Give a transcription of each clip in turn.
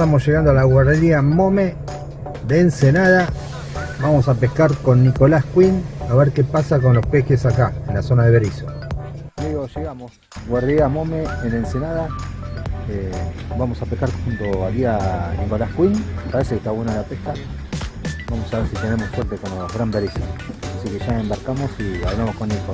estamos llegando a la guardería Mome de Ensenada. Vamos a pescar con Nicolás Quinn a ver qué pasa con los pejes acá, en la zona de Berizo. Amigos, llegamos. Guardería Mome en Ensenada. Eh, vamos a pescar junto aquí a Nicolás Quinn. Parece que está buena la pesca. Vamos a ver si tenemos suerte con los gran berizos. Así que ya embarcamos y hablamos con Nico.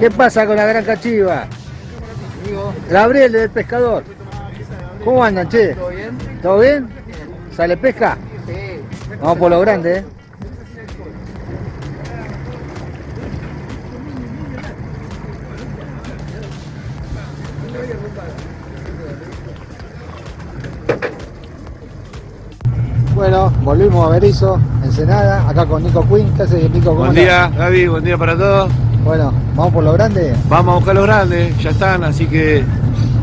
¿Qué pasa con la gran cachiva? Gabriel del pescador. ¿Cómo andan, che? ¿Todo bien? ¿Todo bien? ¿Sale pesca? Sí. Vamos por lo grande, ¿eh? Bueno, volvimos a Berizo, Ensenada, acá con Nico Quinn. ¿Qué haces, Nico? ¿Cómo Buen día, Gaby, buen día para todos. Bueno, ¿vamos por lo grande? Vamos a buscar los grandes, ya están, así que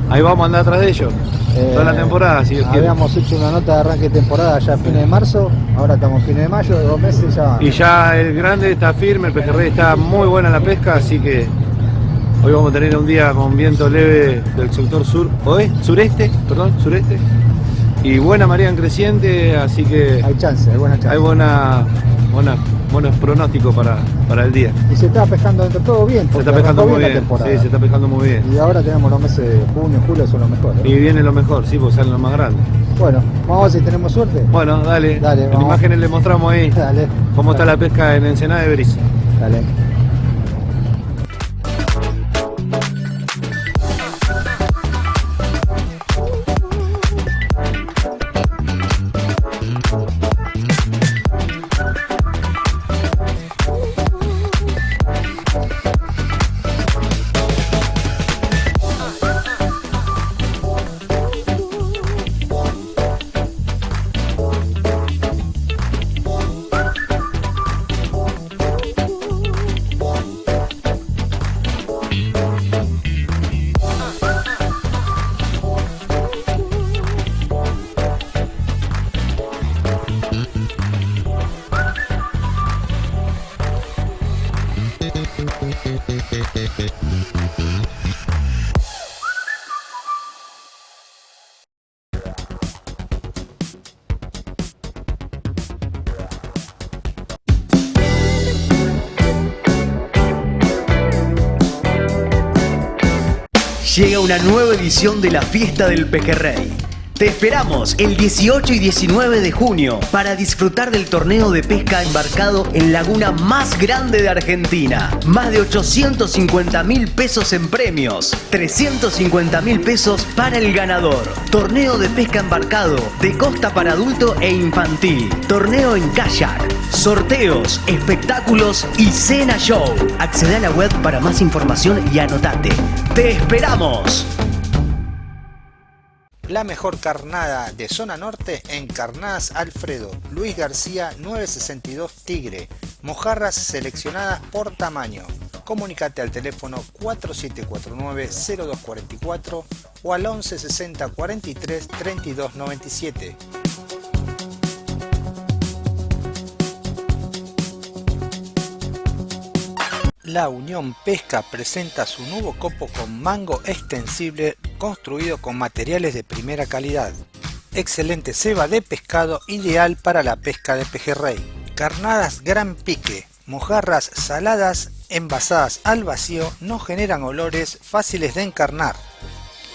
ahí vamos a andar atrás de ellos. Eh, Toda la temporada, si quiere. Habíamos hecho una nota de arranque de temporada ya a fines de marzo, ahora estamos fines de mayo, de dos meses ya. Y ya el grande está firme, el pejerrey está muy buena la pesca, así que hoy vamos a tener un día con viento leve del sector sur, oeste, sureste, perdón, sureste. Y buena marea en creciente, así que Hay chance, hay buena chance. hay buena, buena, buenos pronósticos para, para el día. Y se está pescando dentro todo bien, Se está pescando muy bien, sí, se está pescando muy bien. Y ahora tenemos los meses de junio, julio, son los mejores. Y viene lo mejor, sí, porque salen los más grandes. Bueno, vamos a ver si tenemos suerte. Bueno, dale. Dale, en vamos. imágenes le mostramos ahí Dale, cómo está la pesca en Ensenada de Berizo. dale. Una nueva edición de la Fiesta del Pejerrey. Te esperamos el 18 y 19 de junio para disfrutar del torneo de pesca embarcado en laguna más grande de Argentina. Más de 850 mil pesos en premios, 350 mil pesos para el ganador. Torneo de pesca embarcado de costa para adulto e infantil. Torneo en kayak. Sorteos, espectáculos y cena show. Accede a la web para más información y anotate. ¡Te esperamos! La mejor carnada de zona norte en Carnadas Alfredo, Luis García 962 Tigre, mojarras seleccionadas por tamaño. Comunicate al teléfono 4749-0244 o al 1160 43 32 97. La Unión Pesca presenta su nuevo copo con mango extensible construido con materiales de primera calidad. Excelente ceba de pescado ideal para la pesca de pejerrey. Carnadas gran pique, mojarras saladas envasadas al vacío no generan olores fáciles de encarnar.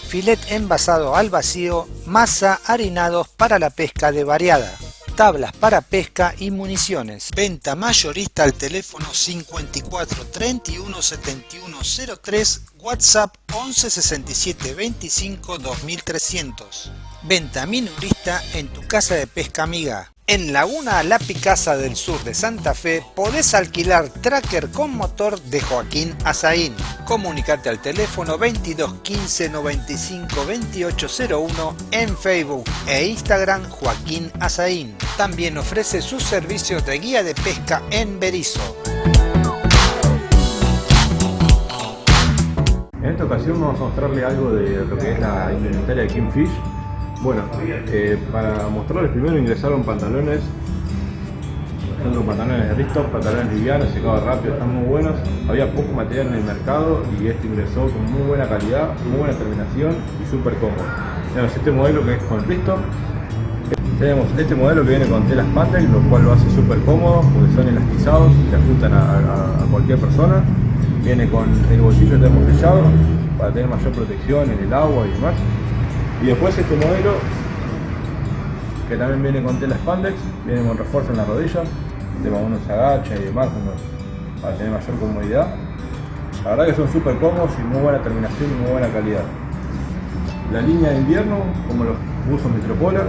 Filet envasado al vacío, masa harinados para la pesca de variada tablas para pesca y municiones. Venta mayorista al teléfono 54 31 71 03 WhatsApp 11 67 25 2300. Venta minorista en tu casa de pesca amiga. En Laguna La Picasa del Sur de Santa Fe podés alquilar tracker con motor de Joaquín Azaín. Comunicate al teléfono 22 15 95 2801 en Facebook e Instagram Joaquín Azaín. También ofrece sus servicios de guía de pesca en Berizo. En esta ocasión vamos a mostrarle algo de lo que es la indumentaria de Kingfish bueno, eh, para mostrarles primero ingresaron pantalones, son pantalones de Risto, pantalones livianos, secados rápido, están muy buenos. Había poco material en el mercado y este ingresó con muy buena calidad, muy buena terminación y súper cómodo. Tenemos este modelo que es con Risto. Tenemos este modelo que viene con telas Patel, lo cual lo hace súper cómodo porque son elastizados y se ajustan a, cualquier persona. Viene con el bolsillo termosellado para tener mayor protección en el agua y demás. Y después este modelo, que también viene con tela spandex, viene con refuerzo en la rodilla, de uno se agacha y demás, para tener mayor comodidad. La verdad que son súper cómodos y muy buena terminación y muy buena calidad. La línea de invierno, como los buzos Metropolar,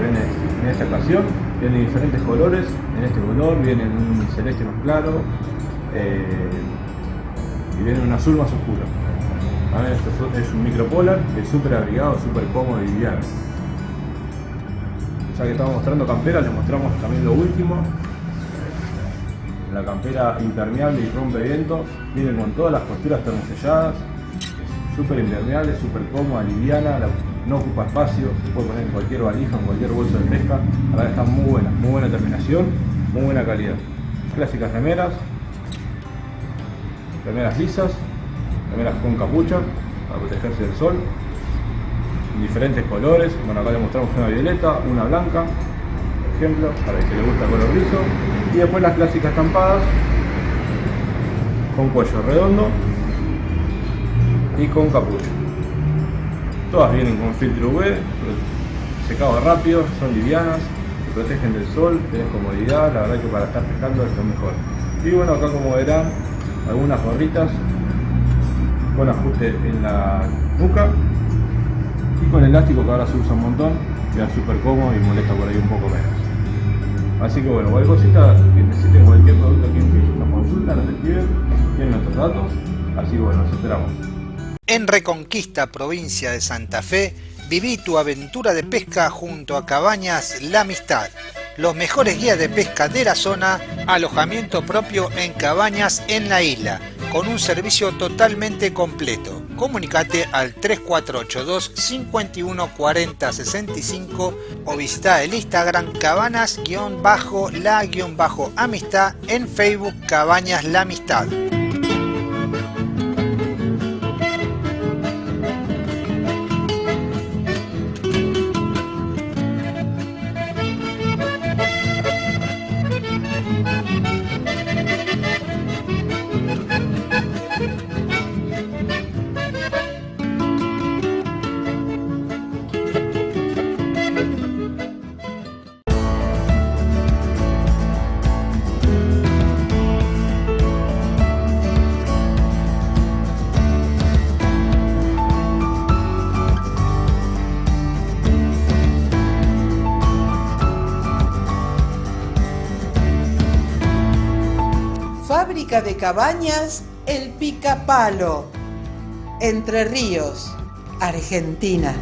viene en esta ocasión, viene diferentes colores, en este color viene en un celeste más claro eh, y viene en un azul más oscuro. Esto es un micropolar, es súper abrigado, súper cómodo y liviano. Ya que estamos mostrando campera, les mostramos también lo último. La campera impermeable y rompe viento, viene con todas las costuras termoselladas, súper impermeable, súper cómoda, liviana, no ocupa espacio, se puede poner en cualquier valija, en cualquier bolso de pesca. La verdad están muy buenas, muy buena terminación, muy buena calidad. Clásicas remeras, remeras lisas, remeras con capucha para protegerse del sol, en diferentes colores, bueno acá le mostramos una violeta, una blanca, por ejemplo, para el que le gusta el color rizo, y después las clásicas estampadas con cuello redondo y con capucha. Todas vienen con filtro UV, secado rápido, son livianas, se protegen del sol, tienen comodidad, la verdad que para estar pescando es lo mejor. Y bueno, acá como verán, algunas gorritas con ajuste en la nuca y con elástico que ahora se usa un montón, queda súper cómodo y molesta por ahí un poco menos. Así que bueno, cualquier cosita que necesiten cualquier producto aquí en Fish, nos consultan, nos escriben, tienen nuestros datos, así que bueno, nos esperamos. En Reconquista, provincia de Santa Fe, viví tu aventura de pesca junto a Cabañas La Amistad los mejores guías de pesca de la zona, alojamiento propio en cabañas en la isla, con un servicio totalmente completo. Comunicate al 3482 51 40 65 o visita el Instagram cabanas-la-amistad en Facebook Cabañas La Amistad. De Cabañas El Picapalo, Entre Ríos, Argentina.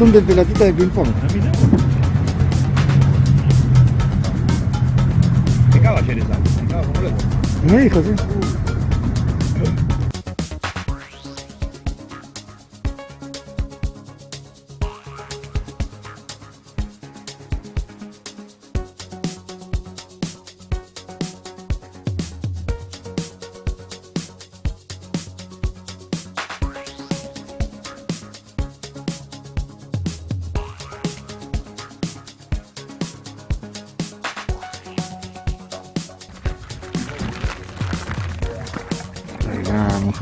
Son de pelatita de ping pong. Pecaba ayer esa, pecaba como loco. Me dijo, sí.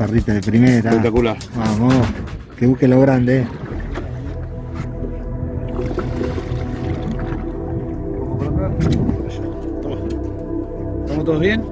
Va, mojarrita de primera. Espectacular. Vamos, que busque lo grande. ¿Estamos todos bien?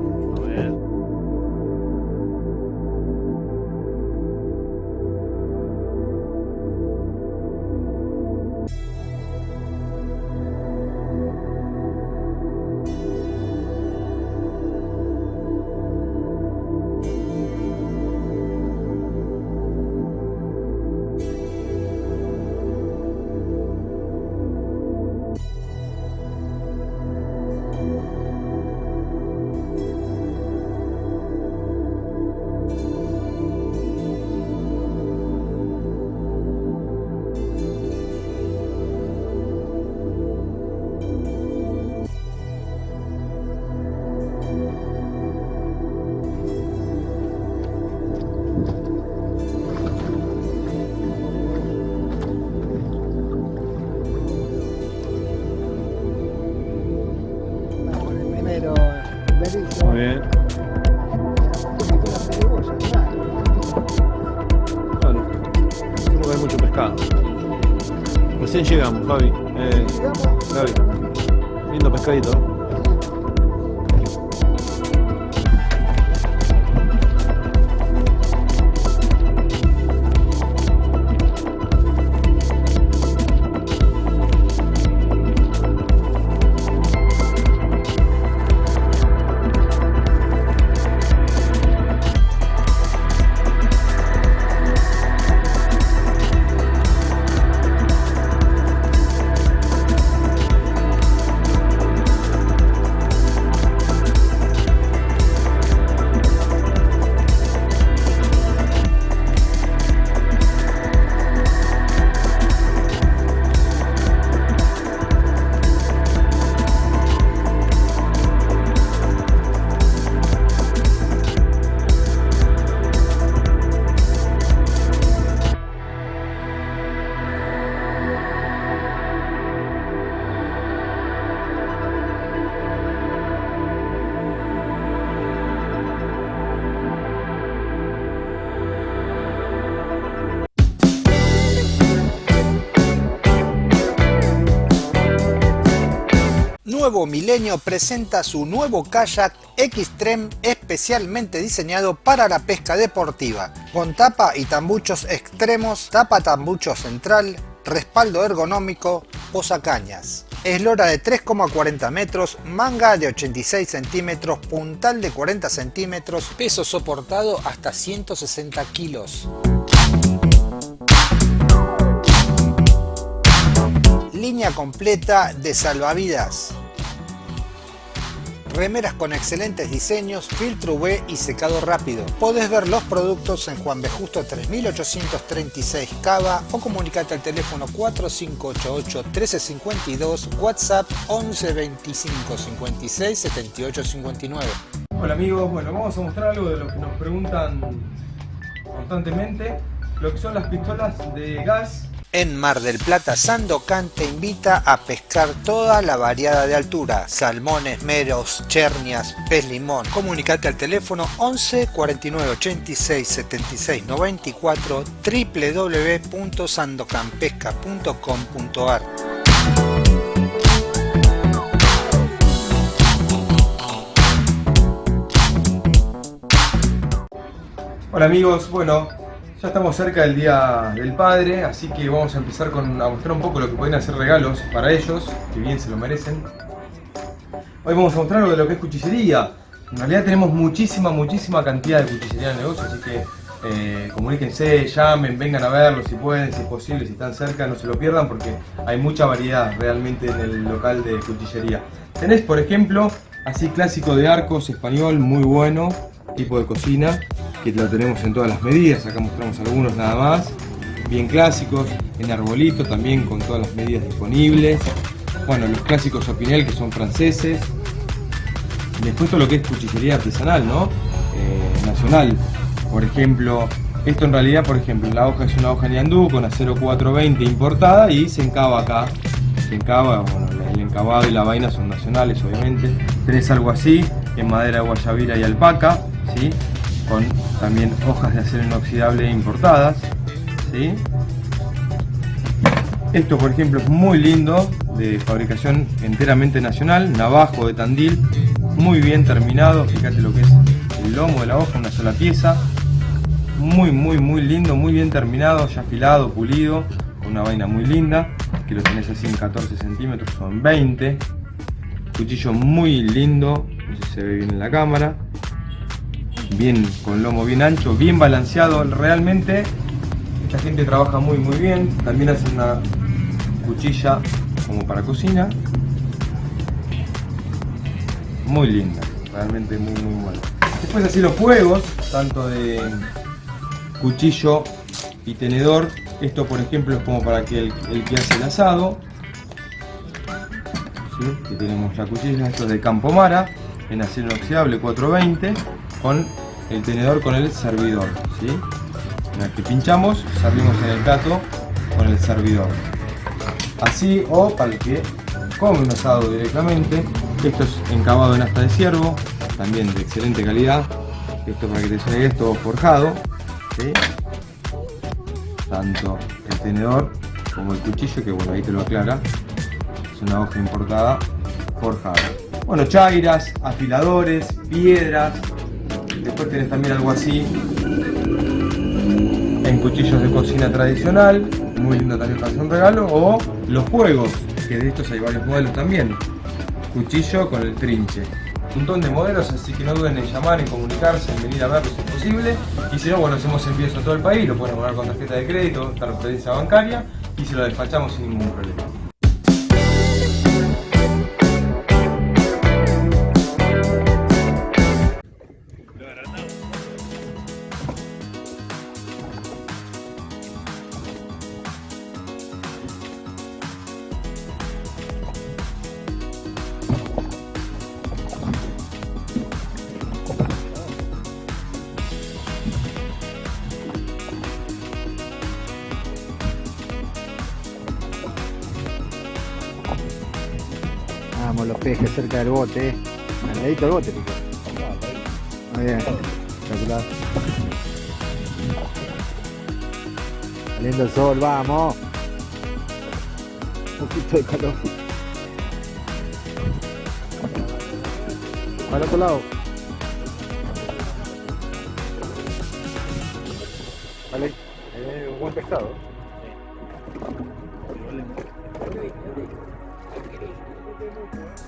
Nuevo Milenio presenta su nuevo kayak Xtreme especialmente diseñado para la pesca deportiva, con tapa y tambuchos extremos, tapa tambucho central, respaldo ergonómico, posacañas. Eslora de 3,40 metros, manga de 86 centímetros, puntal de 40 centímetros, peso soportado hasta 160 kilos. Línea completa de salvavidas. Remeras con excelentes diseños, filtro UV y secado rápido. Podés ver los productos en Juan B. Justo 3836 Cava o comunicate al teléfono 4588 1352, WhatsApp 11 25 56 78 59. Hola amigos, bueno vamos a mostrar algo de lo que nos preguntan constantemente, lo que son las pistolas de gas En Mar del Plata, Sandocan te invita a pescar toda la variada de altura, salmones, meros, chernias, pez limón. Comunicate al teléfono 11 49 86 76 94 www.sandocanpesca.com.ar Hola amigos, bueno, ya estamos cerca del Día del Padre, así que vamos a empezar con, a mostrar un poco lo que pueden hacer regalos para ellos, que bien se lo merecen. Hoy vamos a mostrar de lo que es cuchillería. En realidad tenemos muchísima, muchísima cantidad de cuchillería en el negocio, así que eh, comuníquense, llamen, vengan a verlo si pueden, si es posible, si están cerca, no se lo pierdan porque hay mucha variedad realmente en el local de cuchillería. Tenés, por ejemplo, así clásico de arcos español, muy bueno, tipo de cocina, que lo tenemos en todas las medidas, acá mostramos algunos nada más, bien clásicos, en arbolito también con todas las medidas disponibles, bueno, los clásicos Opinel que son franceses, después todo lo que es cuchillería artesanal, ¿no? Eh, nacional, por ejemplo, esto en realidad, por ejemplo, la hoja es una hoja Niandú con acero 420 importada y se encaba acá, se encaba, bueno, el encabado y la vaina son nacionales obviamente, tenés algo así, en madera guayabira y alpaca, ¿sí? con también hojas de acero inoxidable importadas, ¿sí? Esto por ejemplo es muy lindo, de fabricación enteramente nacional, navajo de Tandil, muy bien terminado, fíjate lo que es el lomo de la hoja, una sola pieza, muy muy muy lindo, muy bien terminado, ya afilado, pulido, una vaina muy linda, que lo tenés así en 14 centímetros, son 20, cuchillo muy lindo, no sé si se ve bien en la cámara, bien con lomo bien ancho, bien balanceado, realmente esta gente trabaja muy muy bien, también hacen una cuchilla como para cocina, muy linda, realmente muy muy buena. Después así los juegos, tanto de cuchillo y tenedor, esto por ejemplo es como para que el, que hace el asado, ¿sí? que tenemos la cuchilla, esto es de Campomara, en acero inoxidable 420, con el tenedor con el servidor, ¿sí? Que pinchamos, servimos en el plato con el servidor. Así o para el que come un asado directamente, esto es encabado en asta de ciervo, también de excelente calidad. Esto para que te suene esto forjado, ¿sí? tanto el tenedor como el cuchillo, que bueno, ahí te lo aclara, es una hoja importada forjada. Bueno, chairas, afiladores, piedras, después tenés también algo así en cuchillos de cocina tradicional, muy lindo también para hacer un regalo, o los juegos, que de estos hay varios modelos también, cuchillo con el trinche. Un montón de modelos, así que no duden en llamar, en comunicarse, en venir a verlos si es posible. Y si no, bueno, hacemos envíos a todo el país, lo pueden abonar con tarjeta de crédito, transferencia bancaria y se lo despachamos sin ningún problema. Pejes cerca del bote. Al ladito del bote, pico. Muy bien. Espectacular. Saliendo el sol, vamos. Un poquito de calor. Para el otro lado. Vale. Eh, buen pescado. Ahí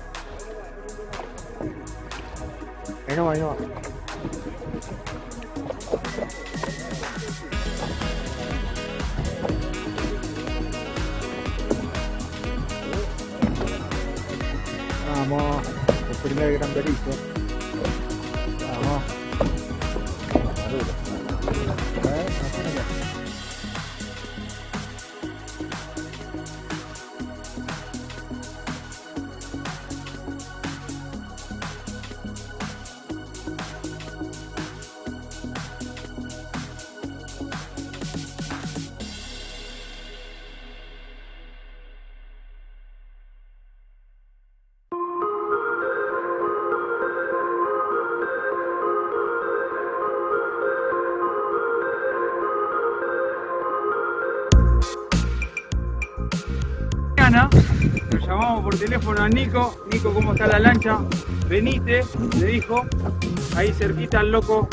no va, ahí no va. Vamos, el primer gran. Nico. Nico, ¿cómo está la lancha? Venite, le dijo. Ahí cerquita al loco.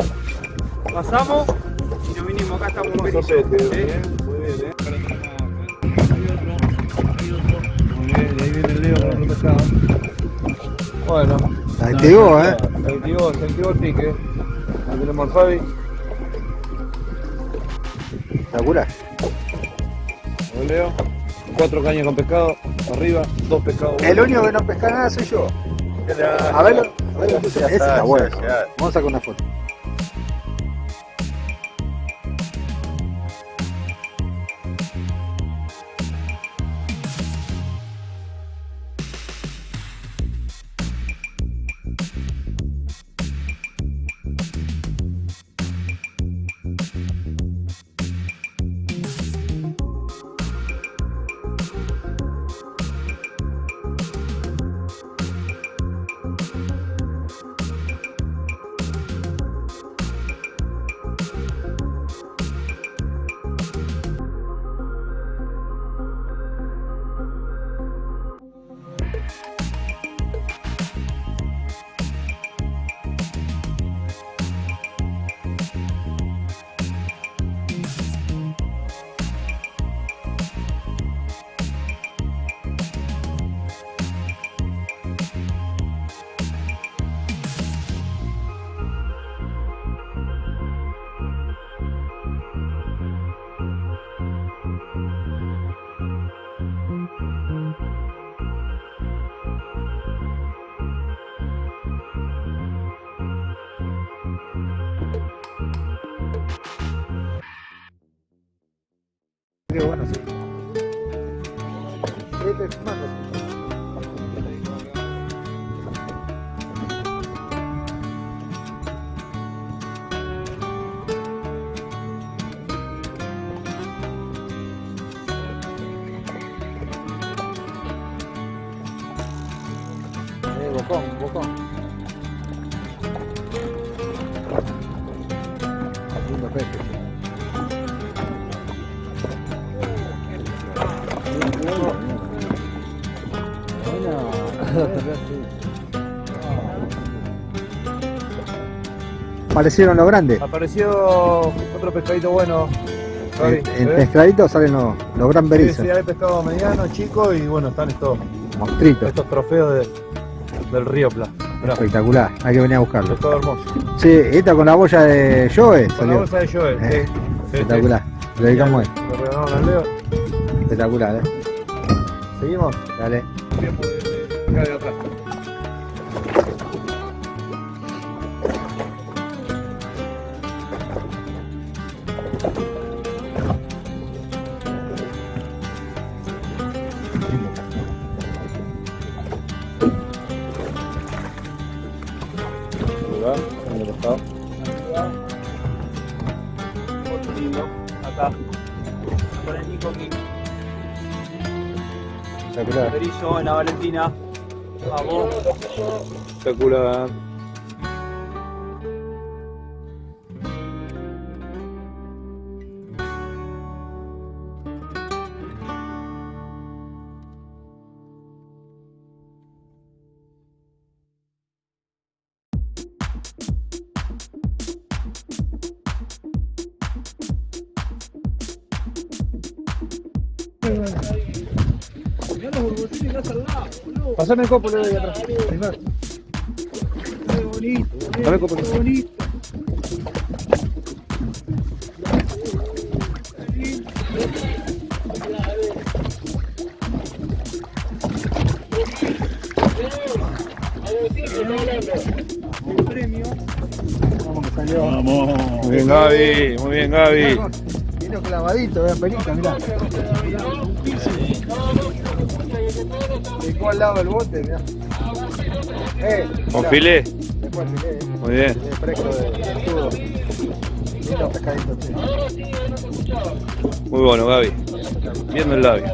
Pasamos y nos vinimos. Acá estamos Berizo. ¿eh? Muy bien, y ahí viene el Leo con otro pescado. Bueno. Se activó, eh. Se activó, se activó el pique. Ahí tenemos al Fabi. Espectacular. Leo. Cuatro cañas con pescado, arriba, dos pescados. El único que no pesca nada soy yo. A verlo. A verlo. Ese está bueno. Vamos a sacar una foto. Aparecieron los grandes. Apareció otro pescadito bueno. En, en ¿eh? pescadito salen los, los gran Sí, berizos. sí, hay pescado mediano, chico y bueno, están estos, Monstruitos. estos trofeos de- del río Pla. Mirá, Espectacular. Hay que venir a buscarlo. pescado hermoso. Sí, esta con la boya de Joe Con la bolsa de Joel, Eh, sí, sí, sí. Espectacular. Lo dedicamos a él. Lo regalaron al Leo. Espectacular, eh. Seguimos. Dale. De atrás. Espectacular. Pasame el copo, Leo, ahí atrás. Pasame el copo. Vamos que salió. Muy bien, Gaby. Muy bien, Gaby. Vino clavadito, vean pelita, mirá. Al lado del bote, mirá. Eh, Con mirá. filé. Después filé, eh. Muy bien. Filé fresco de escudo. Lindo pescadito, che. Muy bueno, Gaby. Viendo el labio.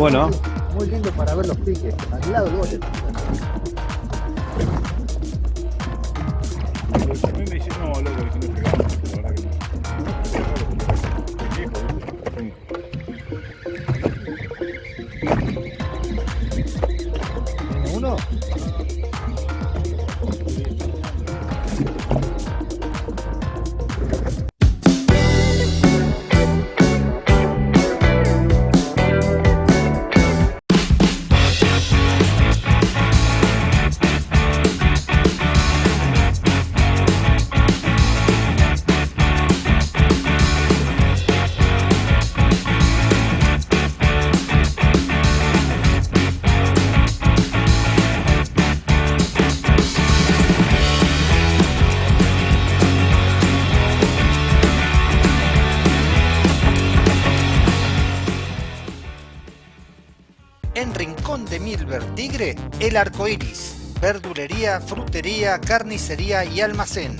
Bueno. Muy lindo para ver los piques. De Milver Tigre, El Arco Iris. Verdulería, frutería, carnicería y almacén.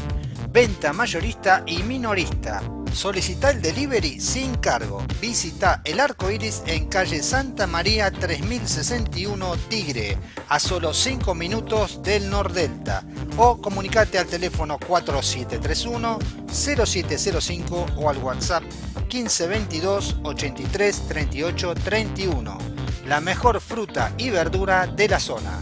Venta mayorista y minorista. Solicita el delivery sin cargo. Visita el arco iris en calle Santa María 3061 Tigre, a solo 5 minutos del Nordelta. O comunicate al teléfono 4731-0705 o al WhatsApp 1522 83 38 31. La mejor fruta y verdura de la zona.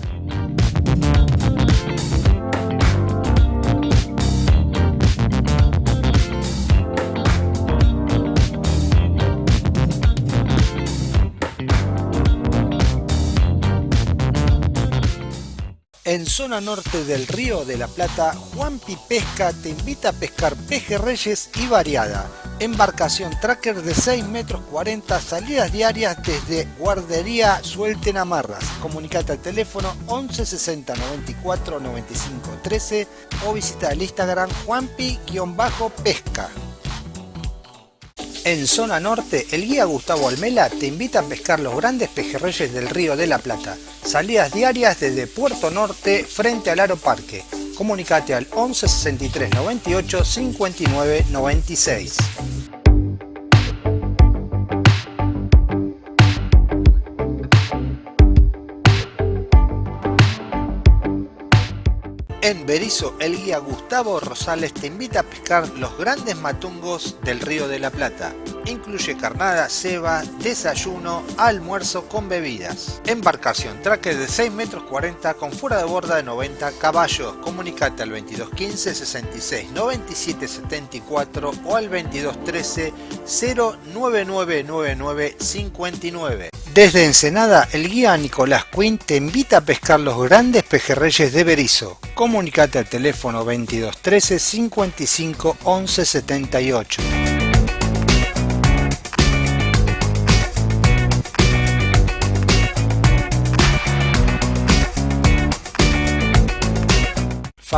En zona norte del Río de la Plata, Juanpi Pesca te invita a pescar pejerreyes y variada. Embarcación tracker de 6 metros 40, salidas diarias desde Guardería Suelten Amarras. Comunicate al teléfono 11 60 94 95 13 o visita el Instagram Juanpi-pesca. En zona norte, el guía Gustavo Almela te invita a pescar los grandes pejerreyes del Río de la Plata. Salidas diarias desde Puerto Norte frente al Aro Parque. Comunicate al 11 63 98 59 96. En Berizo, el guía Gustavo Rosales te invita a pescar los grandes matungos del Río de la Plata. Incluye carnada, ceba, desayuno, almuerzo con bebidas. Embarcación tracker de 6 metros 40 con fuera de borda de 90 caballos. Comunicate al 2215 66 97 74 o al 2213 09999 59. Desde Ensenada, el guía Nicolás Quinn te invita a pescar los grandes pejerreyes de Berizo. Comunicate al teléfono 2213 55 11 78.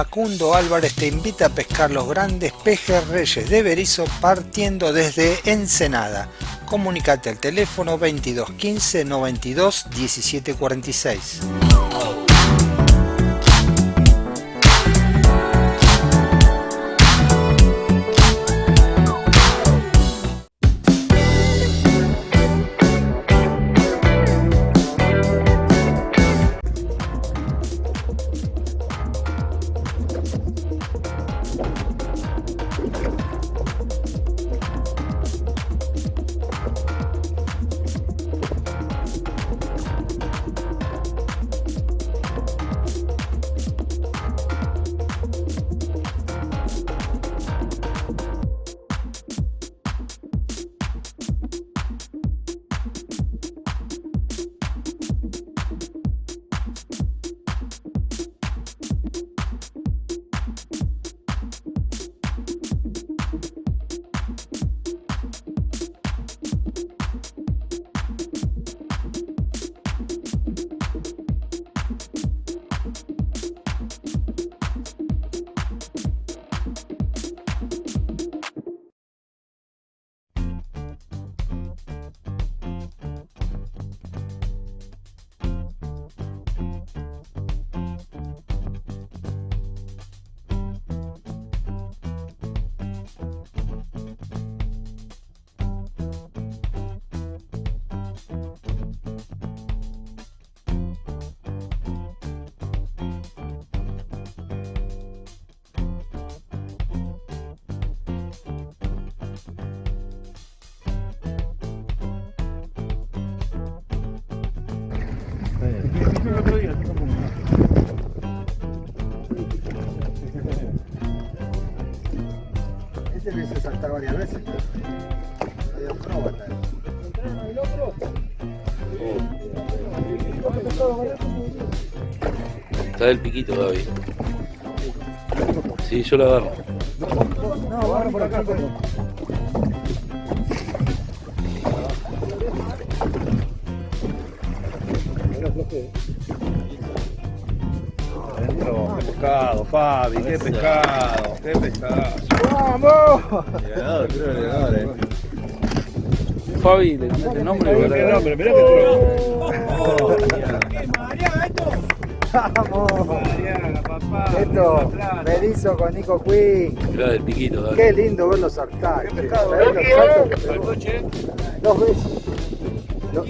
Facundo Álvarez te invita a pescar los grandes pejerreyes de Berizo partiendo desde Ensenada. Comunicate al teléfono 22 15 92 17 46. Este le hice saltar varias veces. Medio acróbata. Está del piquito todavía. Sí, yo lo agarro. No, agarra por acá. Adentro, pescado, Fabi, qué pescado, qué pescado. ¡Vamos! Llegador, creo, llegador, eh. Fabi, le el nombre. Mirá, ahora- pero mirá que Vamos. Esto, Berizo con Nico Quinn. Mirá del piquito, dale. Qué lindo ver los saltar. che. ¿Sabés los saltos que pegó? Dos veces. Lo,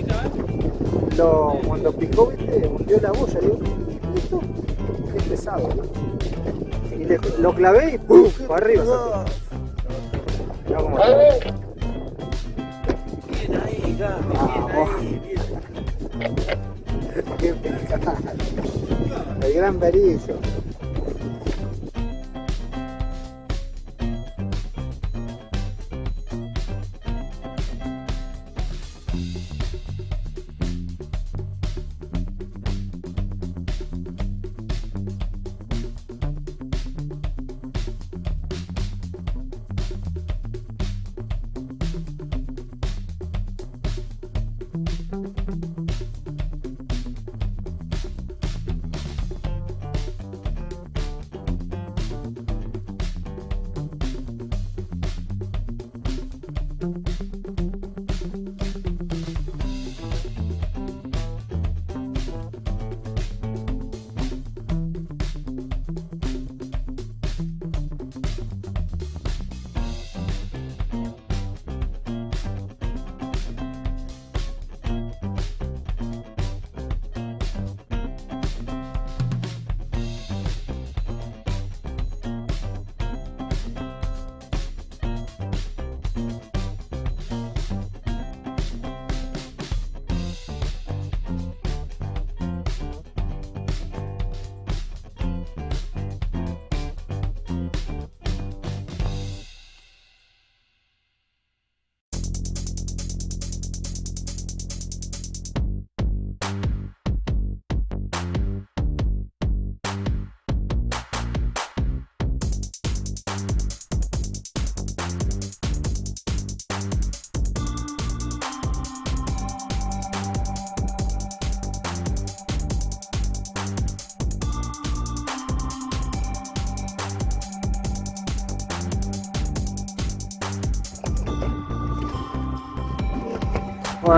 lo- cuando picó, viste, hundió la boya. Digo, esto es pesado. ¿no? Lo clavé y ¡pum! para arriba. El gran Berizo.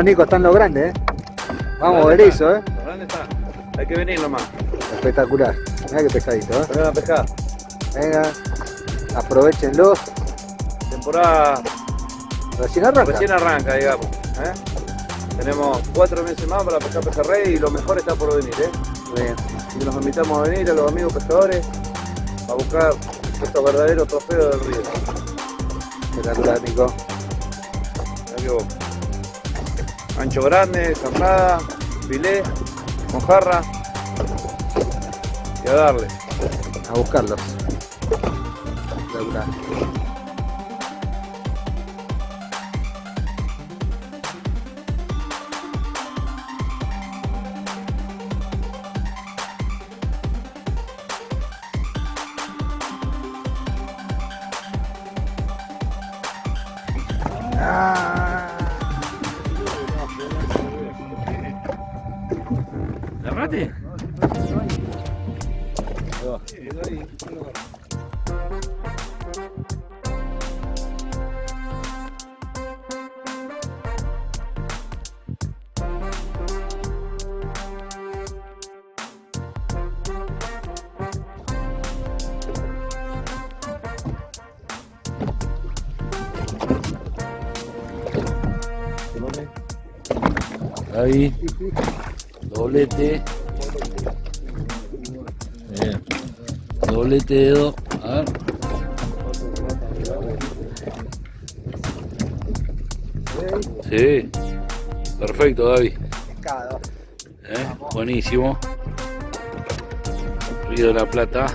Bueno, Nico, están los grandes, ¿eh? Vamos, Berizo, ¿eh? ¿Dónde está? Hay que venir nomás. Espectacular. Mirá qué pescadito, ¿eh? Vengan a pescar. Venga, aprovechenlo. Temporada Recién arranca. recién arranca, digamos. ¿eh? Tenemos cuatro meses más para pescar pejerrey y lo mejor está por venir, ¿eh? Bien. Y los invitamos a venir a los amigos pescadores a buscar estos verdaderos trofeos del río. Espectacular, Nico. Ancho grande, carnada, filé, mojarra y a darle. A buscarlos. Ahí, doblete. Doblete dedo. A ver. Sí. Perfecto, David. Pescado. ¿Eh? Buenísimo. Río de la Plata.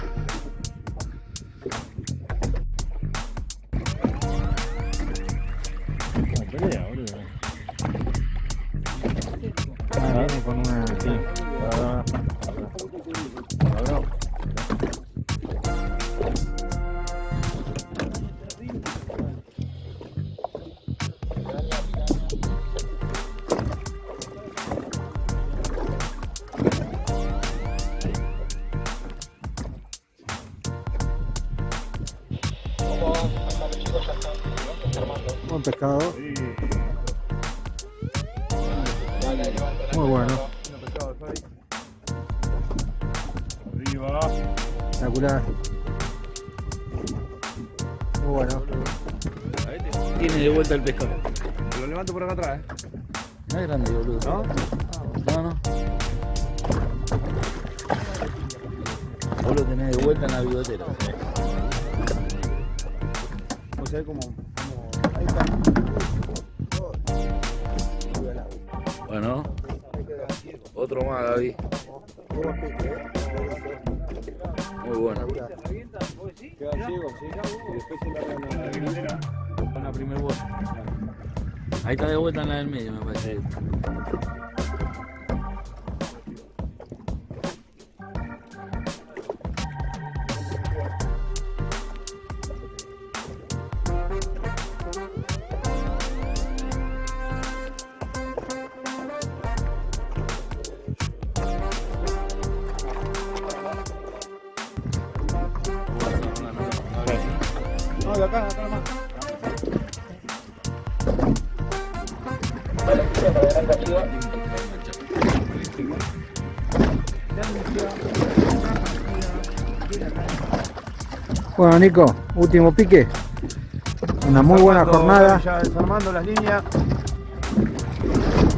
Vos sabés cómo. cómo- Ahí está. Bueno. Otro más, Gaby. Muy bueno. Queda ciego, sí. Y después se la con la primer vuelta. Ahí está de vuelta en la del medio, me parece. Bueno, Nico, último pique. Una muy buena jornada. Ya desarmando las líneas.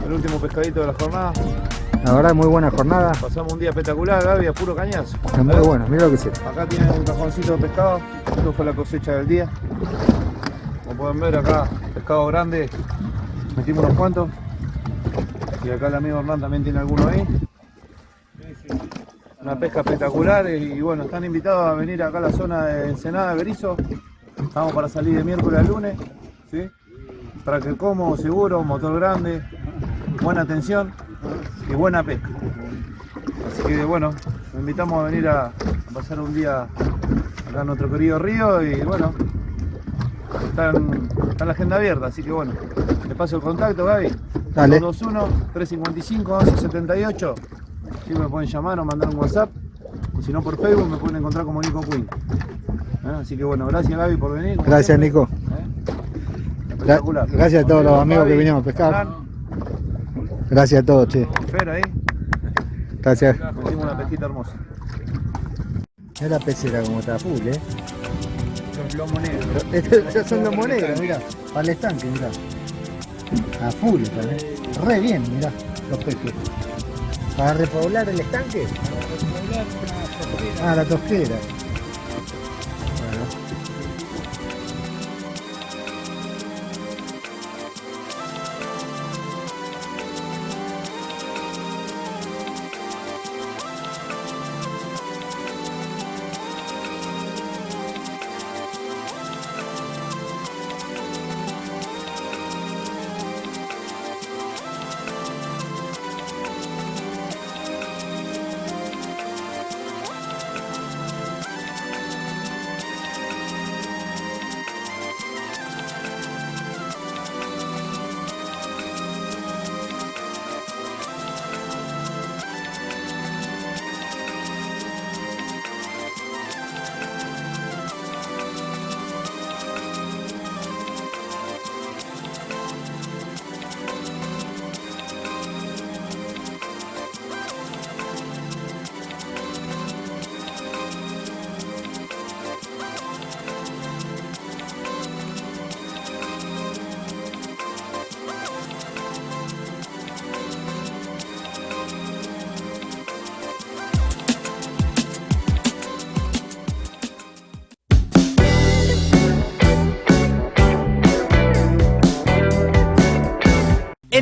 El último pescadito de la jornada. La verdad, muy buena jornada. Pasamos un día espectacular, Gaby, a puro cañazo. Está muy bueno, mira lo que sé. Acá tienen un cajoncito de pescado. Esto fue la cosecha del día. Como pueden ver acá, pescado grande. Metimos unos cuantos. Y acá el amigo Hernán también tiene alguno ahí. Pesca espectacular y, bueno, están invitados a venir acá a la zona de Ensenada, Berizo. Estamos para salir de miércoles a lunes. ¿sí? Tracker cómodo, seguro, motor grande, buena atención y buena pesca. Así que bueno, los invitamos a venir a, a pasar un día acá en nuestro querido río y bueno, está en, está en la agenda abierta, así que bueno, le paso el contacto Gaby. Dale. 221-355-1178. Si me pueden llamar o mandar un WhatsApp. Y si no por Facebook me pueden encontrar como Nico Queen. ¿Eh? Así que bueno, gracias Gaby por venir. Gracias. Nico. ¿Eh? Espectacular. gracias a todos los Gaby, amigos que vinieron a pescar. Gracias a todos, che. Fer ahí, Gracias. metimos una pesquita hermosa. Mira la pecera como está full, eh. Los lomos negros. Estos ya son los monedas, mira. Para el estanque, mira. A full eh. Re bien, mira, los peces. ¿Para repoblar el estanque? Ah, la tosquera.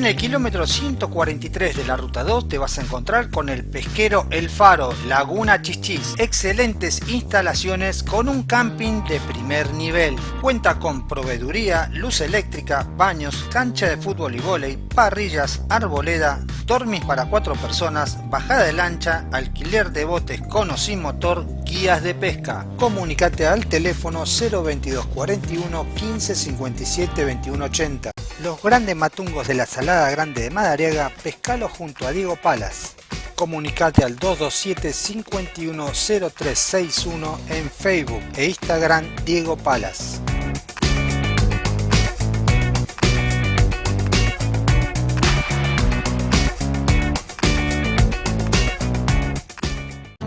El kilómetro 143 de la ruta 2 te vas a encontrar con el pesquero El Faro, Laguna Chichis. Excelentes instalaciones con un camping de primer nivel. Cuenta con proveeduría, luz eléctrica, baños, cancha de fútbol y vóley, parrillas, arboleda, dormis para cuatro personas, bajada de lancha, alquiler de botes con o sin motor, guías de pesca. Comunicate al teléfono 022 41 15 57 21 80. Los grandes matungos de la Salada Grande de Madariaga, pescalo junto a Diego Palas. Comunicate al 227 510361 en Facebook e Instagram Diego Palas.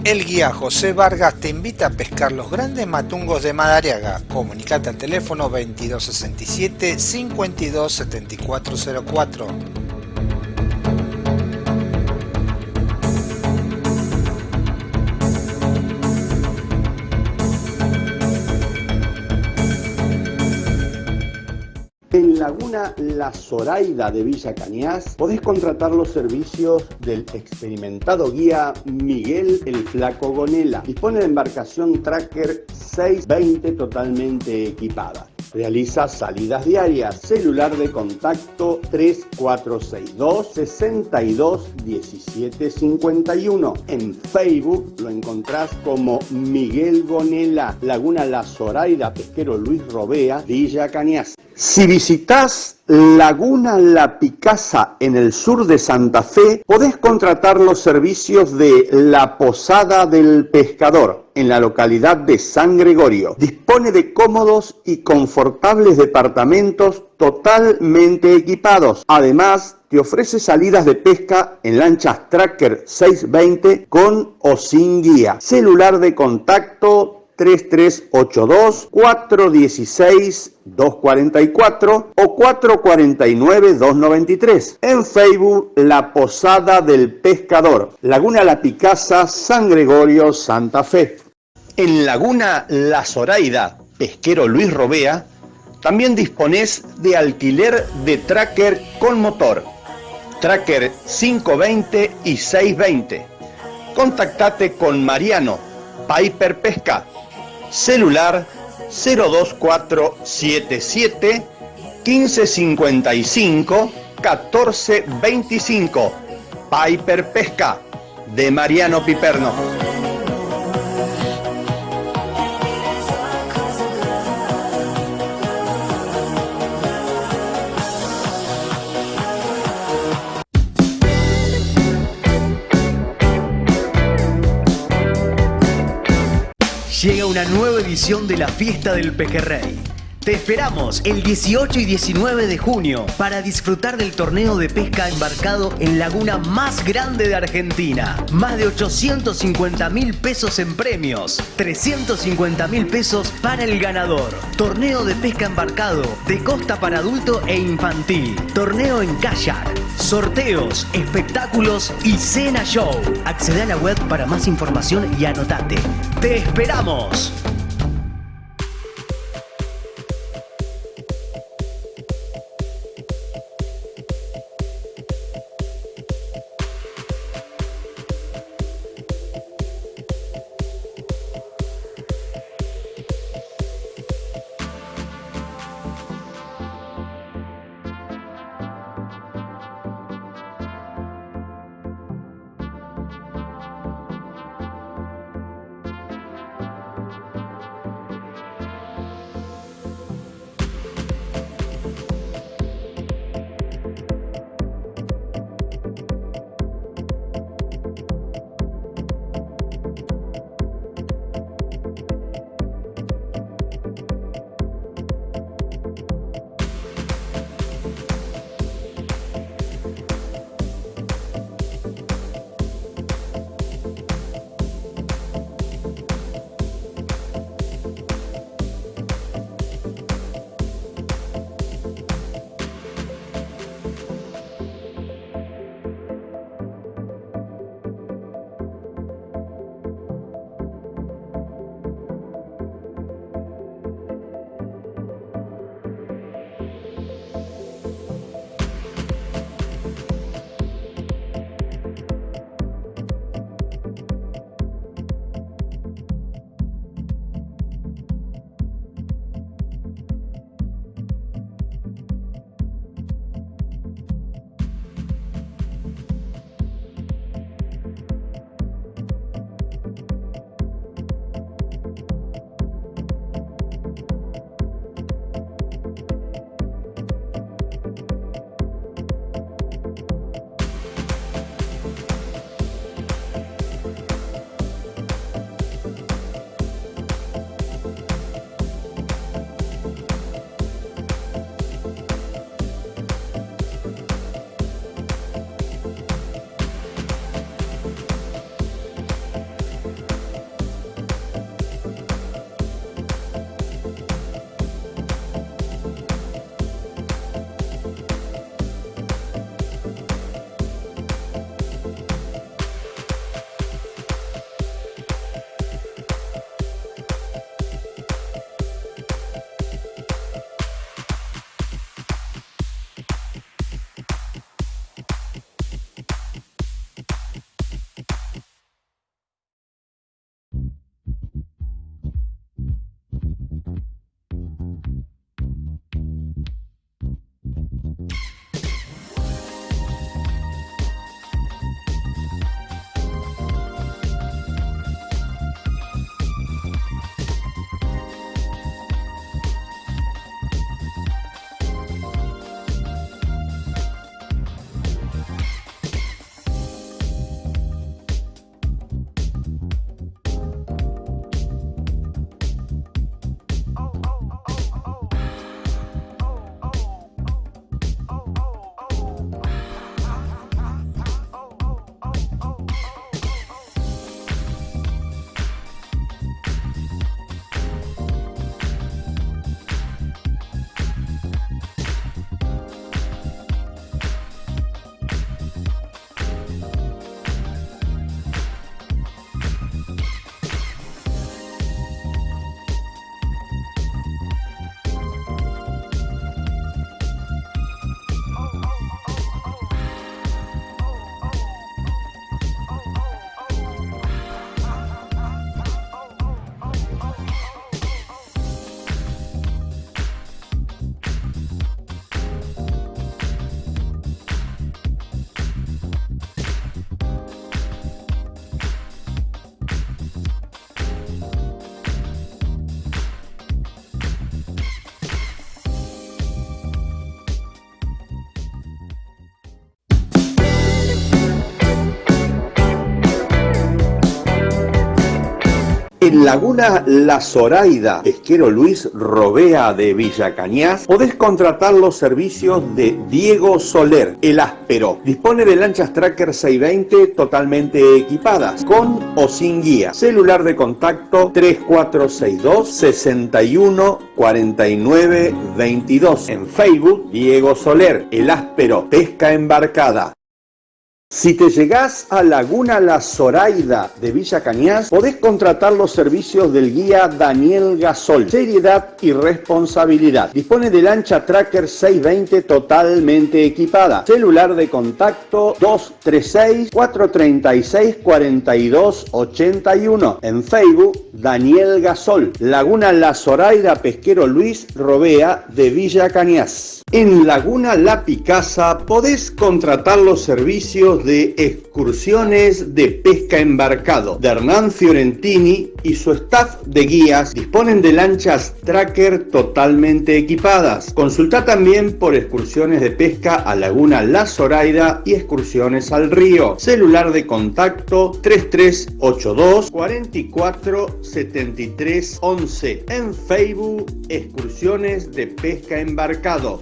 El guía José Vargas te invita a pescar los grandes matungos de Madariaga. Comunicate al teléfono 2267 527404. La Zoraida de Villa Cañas podés contratar los servicios del experimentado guía Miguel el Flaco Gonela. Dispone de embarcación Tracker 620 totalmente equipada. Realiza salidas diarias. Celular de contacto 3462 62 17 51. En Facebook lo encontrás como Miguel Gonela, Laguna La Zoraida, Pesquero Luis Robea, Villa Cañas. Si visitas Laguna La Picasa en el sur de Santa Fe, podés contratar los servicios de La Posada del Pescador en la localidad de San Gregorio. Dispone de cómodos y confortables departamentos totalmente equipados. Además, te ofrece salidas de pesca en lanchas Tracker 620 con o sin guía. Celular de contacto 3382 416 244 o 449 293. En Facebook La Posada del Pescador, Laguna La Picasa, San Gregorio, Santa Fe. En Laguna La Zoraida, Pesquero Luis Robea, también disponés de alquiler de tracker con motor, tracker 520 y 620. Contactate con Mariano, Piper Pesca, celular 02477 1555 1425. Piper Pesca de Mariano Piperno. Llega una nueva edición de la Fiesta del Pejerrey. Te esperamos el 18 y 19 de junio para disfrutar del torneo de pesca embarcado en laguna más grande de Argentina. Más de 850 mil pesos en premios, 350 mil pesos para el ganador. Torneo de pesca embarcado de costa para adulto e infantil. Torneo en kayak, sorteos, espectáculos y cena show. Accede a la web para más información y anotate. ¡Te esperamos! En Laguna La Zoraida, pesquero Luis Robea de Villa Cañas, podés contratar los servicios de Diego Soler, el áspero. Dispone de lanchas Tracker 620 totalmente equipadas, con o sin guía. Celular de contacto 3462 61 49 22. En Facebook, Diego Soler, el áspero, pesca embarcada. Si te llegás a Laguna La Zoraida de Villa Cañas, podés contratar los servicios del guía Daniel Gasol. Seriedad y responsabilidad. Dispone de lancha Tracker 620 totalmente equipada. Celular de contacto 236-436-4281. En Facebook, Daniel Gasol. Laguna La Zoraida Pesquero Luis Robea de Villa Cañas. En Laguna La Picasa podés contratar los servicios de excursiones de pesca embarcado de Hernán Fiorentini y su staff de guías disponen de lanchas tracker totalmente equipadas. Consulta también por excursiones de pesca a Laguna La Zoraida y excursiones al río. Celular de contacto 3382 44 73 11. En Facebook, excursiones de pesca embarcado.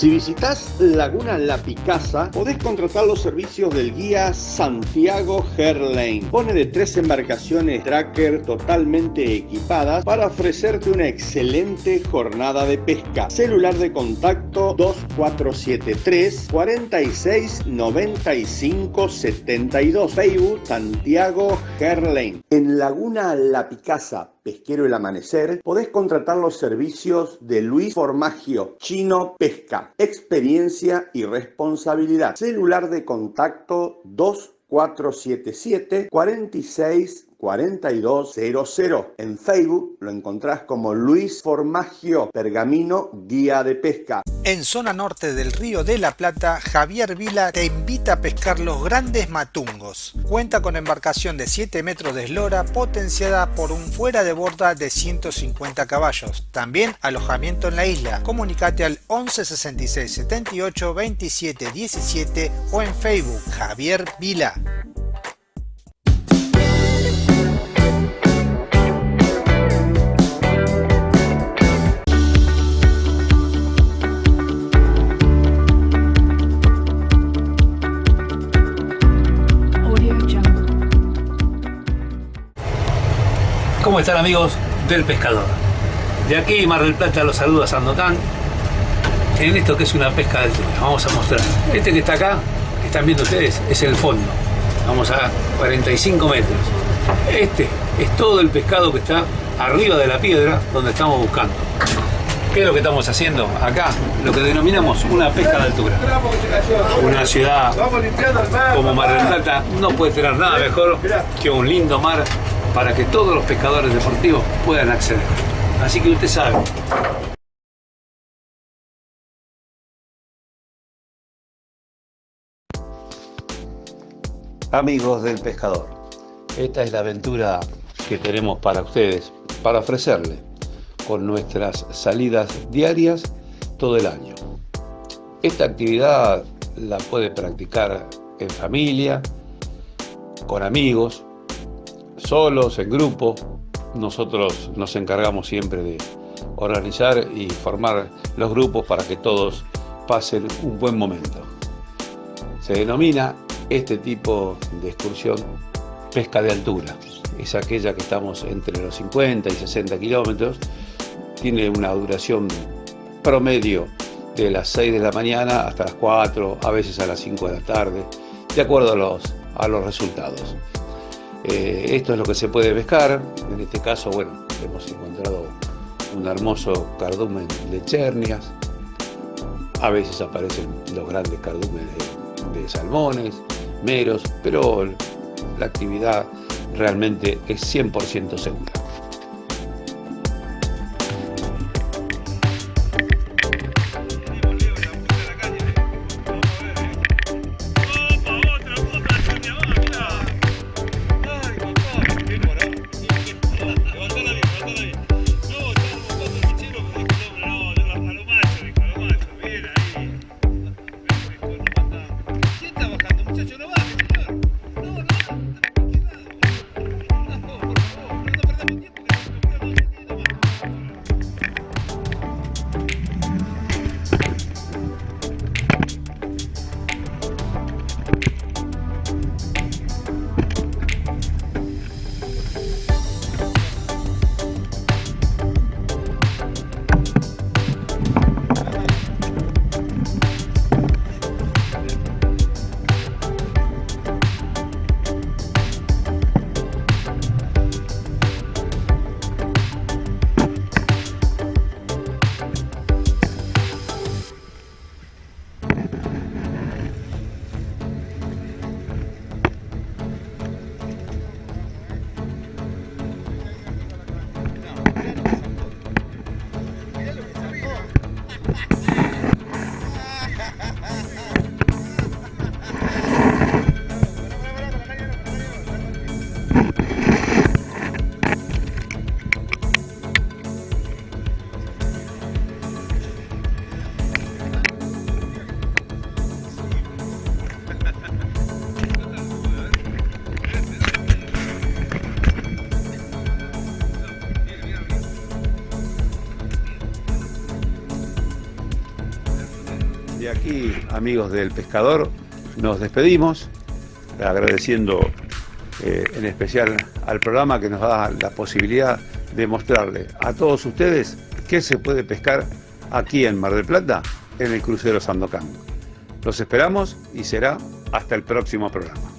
Si visitas Laguna La Picasa, podés contratar los servicios del guía Santiago Herlane. Pone de tres embarcaciones tracker totalmente equipadas para ofrecerte una excelente jornada de pesca. Celular de contacto 2473 46 95 72. Facebook Santiago Herlane. En Laguna La Picasa, Pesquero El Amanecer, podés contratar los servicios de Luis Formagio, Chino Pesca, experiencia y responsabilidad. Celular de contacto 2477 46 4200. En Facebook lo encontrás como Luis Formagio, Pergamino, Guía de Pesca. En zona norte del Río de la Plata, Javier Vila te invita a pescar los grandes matungos. Cuenta con embarcación de 7 metros de eslora potenciada por un fuera de borda de 150 caballos. También alojamiento en la isla. Comunicate al 11 66 78 27 17 o en Facebook Javier Vila. ¿Cómo están amigos del pescador? De aquí Mar del Plata los saluda Sandokan en esto que es una pesca de altura. Vamos a mostrar. Este que está acá, que están viendo ustedes, es el fondo. Vamos a 45 metros. Este es todo el pescado que está arriba de la piedra donde estamos buscando. ¿Qué es lo que estamos haciendo? Acá, lo que denominamos una pesca de altura. Una ciudad como Mar del Plata no puede tener nada mejor que un lindo mar para que todos los pescadores deportivos puedan acceder. Así que usted sabe. Amigos del pescador, esta es la aventura que tenemos para ustedes, para ofrecerle con nuestras salidas diarias todo el año. Esta actividad la puede practicar en familia, con amigos, solos, en grupo. Nosotros nos encargamos siempre de organizar y formar los grupos para que todos pasen un buen momento. Se denomina este tipo de excursión pesca de altura. Es aquella que estamos entre los 50 y 60 kilómetros. Tiene una duración promedio de las 6 de la mañana hasta las 4, a veces a las 5 de la tarde, de acuerdo a los, a los resultados. Eh, esto es lo que se puede pescar. En este caso, bueno, hemos encontrado un hermoso cardumen de chernias. A veces aparecen los grandes cardúmenes de, de salmones, meros, pero la actividad realmente es 100% segura. Amigos del pescador, nos despedimos, agradeciendo eh, en especial al programa que nos da la posibilidad de mostrarle a todos ustedes qué se puede pescar aquí en Mar del Plata en el crucero Sandocan. Los esperamos y será hasta el próximo programa.